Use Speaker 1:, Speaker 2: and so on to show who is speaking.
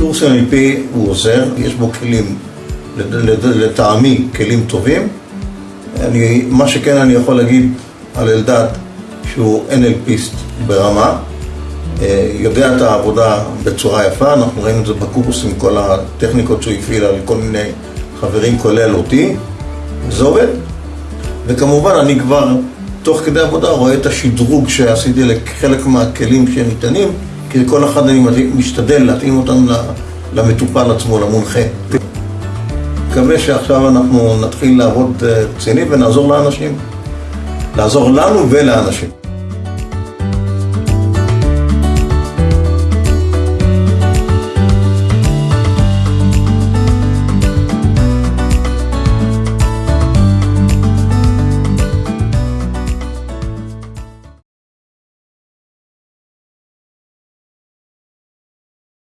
Speaker 1: קורס NLP הוא עוזר, יש בו כלים, לטעמי כלים טובים. אני, מה שכן אני יכול להגיד על אלדד, שהוא NLPיסט ברמה, אה, יודע את העבודה בצורה יפה, אנחנו ראינו את זה בקורס עם כל הטכניקות שהוא הפעיל על כל מיני חברים כולל אותי, זה עובד. וכמובן אני כבר תוך כדי עבודה רואה את השדרוג שעשיתי לחלק מהכלים שניתנים, כי כל אחד אני משתדל להתאים אותם למטופל עצמו, למונחה. מקווה שעכשיו אנחנו נתחיל לעבוד רציני ונעזור לאנשים. לעזור לנו ולאנשים.